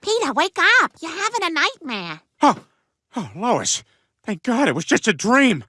Peter, wake up! You're having a nightmare. Oh, oh, Lois. Thank God it was just a dream.